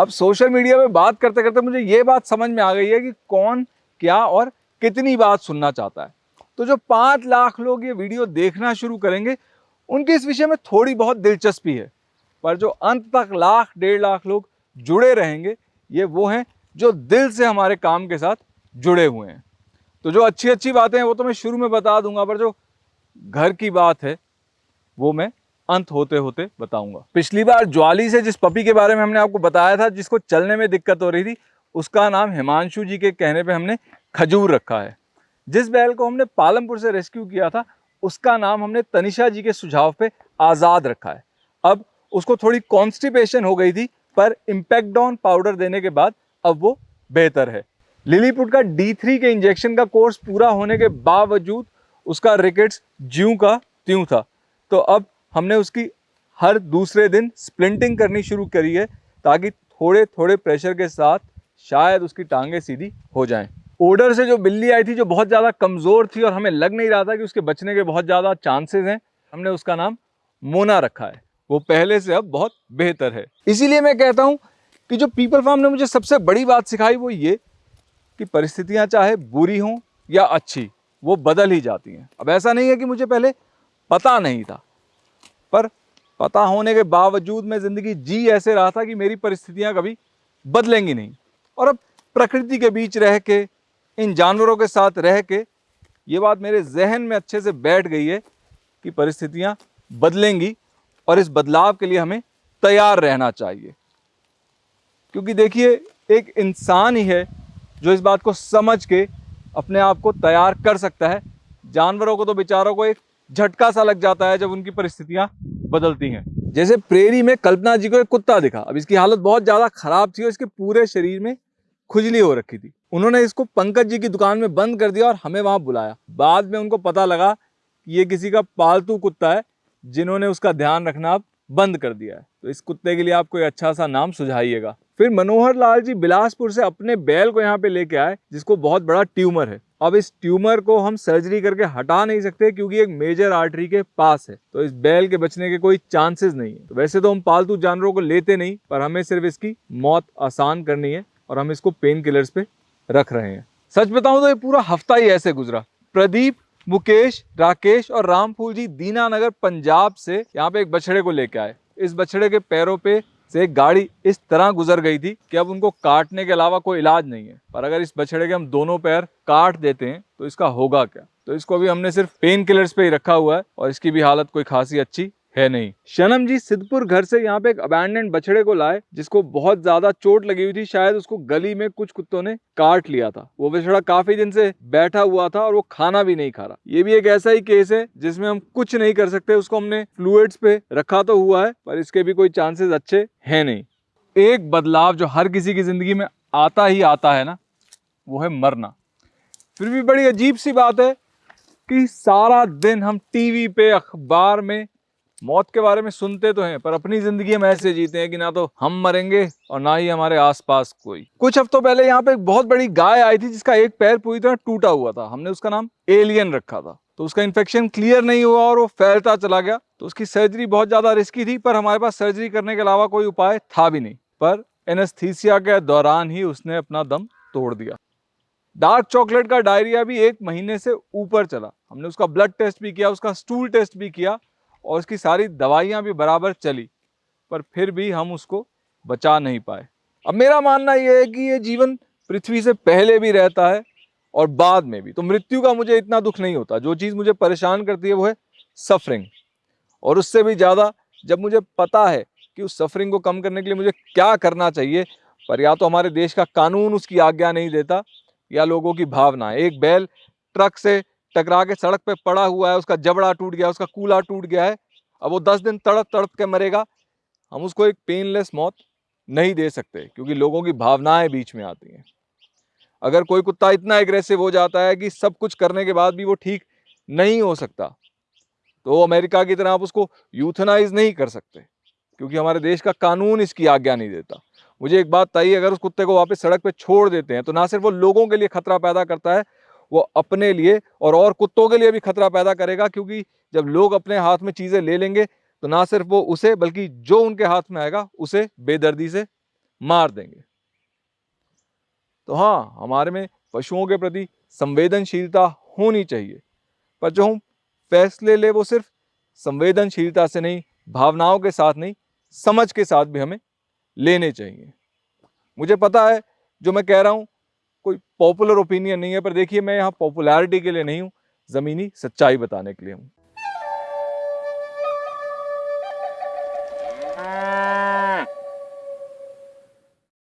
अब social media में बात करते करते मुझे ये बात समझ में आ गई है कि कौन, क्या और कितनी बात सुनना चाहता है। तो जो पाँच लाख लोग ये वीडियो देखना शुरू करेंगे, उनकी इस विषय में थोड़ी बहुत दिलचस्पी है। पर जो अंत तक लाख, डेढ़ लाख लोग जुड़े रहेंगे, ये वो हैं जो दिल से हमारे काम के साथ जुड़े हुए हैं। तो जो अच्छी अच्छी बातें हैं, वो तो मैं शुरू में बता दूँगा, पर जो घर की बात है, वो मैं अंत होते होते बताऊँगा। पिछली बार ज्वाली से जिस पपी के बारे में हमने आपको बताया था, जिसको चलने में दिक्कत हो रही थी, उसका नाम हिमांशु जी के कहने पे हमने खजूर रखा है। जिस बैल को हमने पालमपुर से रेस्क्यू किया था, उसका नाम हमने तनिषा जी के सुझाव पे आज़ाद रखा है। अब उसको थोड़ी कॉन्स्टिपेशन हो गई थी, पर इम्पैक्टॉन पाउडर देने के बाद अब वो बेहतर है। लिलीपुट का डी के इंजेक्शन का कोर्स पूरा होने के बावजूद उसका रिकेट्स ज्यों का त्यों था। तो अब हमने उसकी हर दूसरे दिन स्प्लिंटिंग करनी शुरू करी है ताकि थोड़े थोड़े प्रेशर के साथ शायद उसकी टांगे सीधी हो जाएँ। ओडर से जो बिल्ली आई थी, जो बहुत ज़्यादा कमज़ोर थी और हमें लग नहीं रहा था कि उसके बचने के बहुत ज़्यादा चांसेस हैं, हमने उसका नाम मोना रखा है। वो पहले से अब बहुत बेहतर है। इसीलिए मैं कहता हूँ कि जो पीपल फार्म ने मुझे सबसे बड़ी बात सिखाई वो ये कि परिस्थितियाँ चाहे बुरी हों या अच्छी, वो बदल ही जाती हैं। अब ऐसा नहीं है कि मुझे पहले पता नहीं था। पर पता होने के बावजूद मैं ज़िंदगी जी ऐसे रहा था कि मेरी परिस्थितियाँ कभी बदलेंगी नहीं। और अब प्रकृति के बीच रह के, इन जानवरों के साथ रह के, ये बात मेरे जहन में अच्छे से बैठ गई है कि परिस्थितियाँ बदलेंगी और इस बदलाव के लिए हमें तैयार रहना चाहिए। क्योंकि देखिए, एक इंसान ही है जो इस बात को समझ के अपने आप को तैयार कर सकता है। जानवरों को तो बेचारों को एक झटका सा लग जाता है जब उनकी परिस्थितियाँ बदलती हैं। जैसे प्रेरी में कल्पना जी को एक कुत्ता दिखा। अब इसकी हालत बहुत ज़्यादा खराब थी और इसके पूरे शरीर में खुजली हो रखी थी। उन्होंने इसको पंकज जी की दुकान में बंद कर दिया और हमें वहाँ बुलाया। बाद में उनको पता लगा कि ये किसी का पालतू कुत्ता है, जिन्होंने उसका ध्यान रखना बंद कर दिया है। तो इस कुत्ते के लिए आप कोई अच्छा सा नाम सुझाइएगा। फिर मनोहर लाल जी बिलासपुर से अपने बैल को यहाँ पे लेके आए, जिसको बहुत बड़ा ट्यूमर है। अब इस ट्यूमर को हम सर्जरी करके हटा नहीं सकते क्योंकि एक मेजर आर्टरी के पास है। तो इस बैल के बचने के कोई चांसेस नहीं है। तो वैसे तो हम पालतू जानवरों को लेते नहीं, पर हमें सिर्फ़ इसकी मौत आसान करनी है और हम इसको पेन किलर्स पे रख रहे हैं। सच बताऊँ तो ये पूरा हफ़्ता ही ऐसे गुजरा। प्रदीप, मुकेश, राकेश और रामफूल जी दीनानगर, पंजाब से यहाँ पे एक बछड़े को लेके आए। इस बछड़े के पैरों पे से एक गाड़ी इस तरह गुजर गई थी कि अब उनको काटने के अलावा कोई इलाज नहीं है। पर अगर इस बछड़े के हम दोनों पैर काट देते हैं तो इसका होगा क्या? तो इसको अभी हमने सिर्फ़ पेन किलर्स पे ही रखा हुआ है और इसकी भी हालत कोई खासी अच्छी है नहीं। शनम जी सिद्धपुर घर से यहाँ पे एक अबैंडेंट बछड़े को लाए, जिसको बहुत ज़्यादा चोट लगी हुई थी, शायद उसको गली में कुछ कुत्तों ने काट लिया था। वो बछड़ा काफ़ी दिन से बैठा हुआ था और वो खाना भी नहीं खा रहा। ये भी एक ऐसा ही केस है, जिसमें हम कुछ नहीं कर सकते, उसको हमने फ्लूइड्स पे रखा तो हुआ है, पर इसके भी कोई चांसेस अच्छे है नहीं। एक बदलाव जो हर किसी की ज़िंदगी में आता ही आता है ना, वो है मरना। फिर भी बड़ी अजीब सी बात है कि सारा दिन हम टीवी पे, अखबार में मौत के बारे में सुनते तो हैं, पर अपनी ज़िंदगी हम ऐसे जीते हैं कि ना तो हम मरेंगे और ना ही हमारे आसपास कोई। कुछ हफ्तों पहले यहाँ पे एक बहुत बड़ी गाय आई थी जिसका एक पैर पूरी तरह टूटा हुआ था। हमने उसका नाम एलियन रखा था। तो उसका इन्फेक्शन क्लियर नहीं हुआ और वो फैलता चला गया। तो उसकी सर्जरी बहुत ज़्यादा रिस्की थी, पर हमारे पास सर्जरी करने के अलावा कोई उपाय था भी नहीं। पर एनेस्थीसिया के दौरान ही उसने अपना दम तोड़ दिया। डार्क चॉकलेट का डायरिया भी एक महीने से ऊपर चला। हमने उसका ब्लड टेस्ट भी किया, उसका स्टूल टेस्ट भी किया। और उसकी सारी दवाइयाँ भी बराबर चली, पर फिर भी हम उसको बचा नहीं पाए। अब मेरा मानना यह है कि ये जीवन पृथ्वी से पहले भी रहता है और बाद में भी। तो मृत्यु का मुझे इतना दुख नहीं होता। जो चीज़ मुझे परेशान करती है वो है सफरिंग और उससे भी ज़्यादा जब मुझे पता है कि उस सफरिंग को कम करने के लिए मुझे क्या करना चाहिए, पर या तो हमारे देश का कानून उसकी आज्ञा नहीं देता या लोगों की भावना एक बैल ट्रक से टकरा के सड़क पे पड़ा हुआ है, उसका जबड़ा टूट गया, उसका कूला टूट गया है। अब वो दस दिन तड़प तड़प के मरेगा, हम उसको एक पेनलेस मौत नहीं दे सकते, क्योंकि लोगों की भावनाएँ बीच में आती हैं। अगर कोई कुत्ता इतना एग्रेसिव हो जाता है कि सब कुछ करने के बाद भी वो ठीक नहीं हो सकता तो अमेरिका की तरह आप उसको यूथनाइज नहीं कर सकते, क्योंकि हमारे देश का कानून इसकी आज्ञा नहीं देता। मुझे एक बात तय अगर उस कुत्ते को वापस सड़क पर छोड़ देते हैं तो ना सिर्फ़ वो लोगों के लिए खतरा पैदा करता है वो अपने लिए और और कुत्तों के लिए भी खतरा पैदा करेगा, क्योंकि जब लोग अपने हाथ में चीज़ें ले लेंगे तो ना सिर्फ़ वो उसे, बल्कि जो उनके हाथ में आएगा, उसे बेदर्दी से मार देंगे। तो हाँ हमारे में पशुओं के प्रति संवेदनशीलता होनी चाहिए। पर जो हम फैसले ले, वो सिर्फ़ संवेदनशीलता से नहीं, भावनाओं के साथ नहीं, समझ के साथ भी हमें लेने चाहिए। मुझे पता है, जो मैं कह रहा हूँ कोई पॉपुलर ओपिनियन नहीं है, पर देखिए मैं यहाँ पॉपुलैरिटी के लिए नहीं हूँ, ज़मीनी सच्चाई बताने के लिए हूँ।